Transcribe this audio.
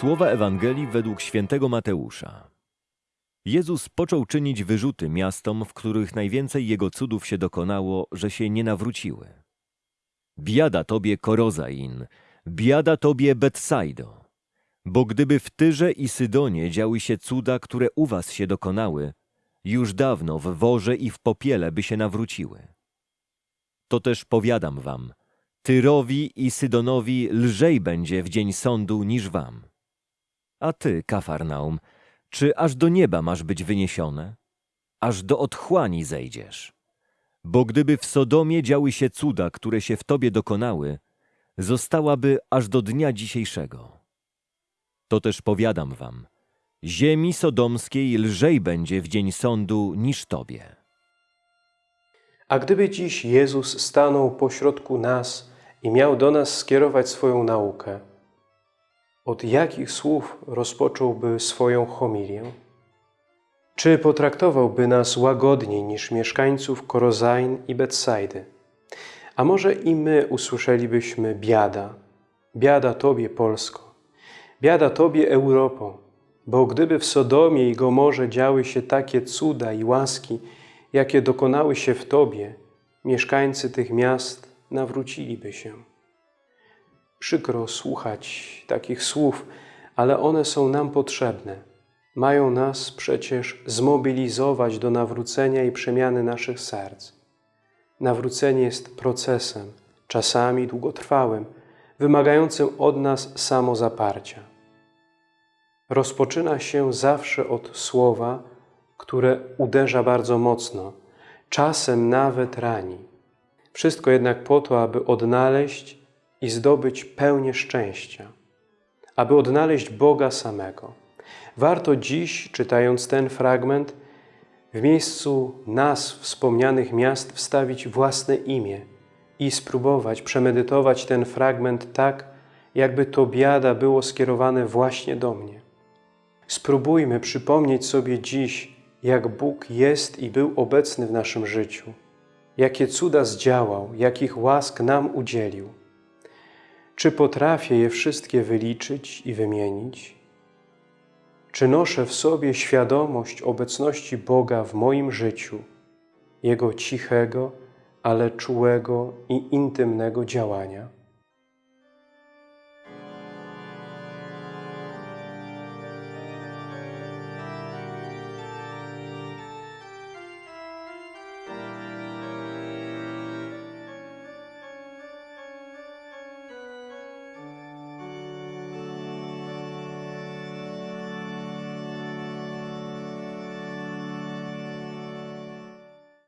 Słowa Ewangelii według świętego Mateusza. Jezus począł czynić wyrzuty miastom, w których najwięcej Jego cudów się dokonało, że się nie nawróciły. Biada tobie Korozain, biada tobie Betsaido. Bo gdyby w Tyrze i Sydonie działy się cuda, które u was się dokonały, już dawno w worze i w popiele by się nawróciły. To też powiadam wam, Tyrowi i Sydonowi lżej będzie w dzień sądu niż wam. A ty, Kafarnaum, czy aż do nieba masz być wyniesione? Aż do otchłani zejdziesz. Bo gdyby w Sodomie działy się cuda, które się w tobie dokonały, zostałaby aż do dnia dzisiejszego. To też powiadam wam, ziemi sodomskiej lżej będzie w dzień sądu niż tobie. A gdyby dziś Jezus stanął pośrodku nas i miał do nas skierować swoją naukę, od jakich słów rozpocząłby swoją homilię? Czy potraktowałby nas łagodniej niż mieszkańców Korozain i Betsaidy? A może i my usłyszelibyśmy biada, biada Tobie Polsko, biada Tobie Europo, bo gdyby w Sodomie i Gomorze działy się takie cuda i łaski, jakie dokonały się w Tobie, mieszkańcy tych miast nawróciliby się. Przykro słuchać takich słów, ale one są nam potrzebne. Mają nas przecież zmobilizować do nawrócenia i przemiany naszych serc. Nawrócenie jest procesem, czasami długotrwałym, wymagającym od nas samozaparcia. Rozpoczyna się zawsze od słowa, które uderza bardzo mocno, czasem nawet rani. Wszystko jednak po to, aby odnaleźć i zdobyć pełnię szczęścia, aby odnaleźć Boga samego. Warto dziś, czytając ten fragment, w miejscu nas wspomnianych miast wstawić własne imię i spróbować przemedytować ten fragment tak, jakby to biada było skierowane właśnie do mnie. Spróbujmy przypomnieć sobie dziś, jak Bóg jest i był obecny w naszym życiu, jakie cuda zdziałał, jakich łask nam udzielił. Czy potrafię je wszystkie wyliczyć i wymienić? Czy noszę w sobie świadomość obecności Boga w moim życiu, Jego cichego, ale czułego i intymnego działania?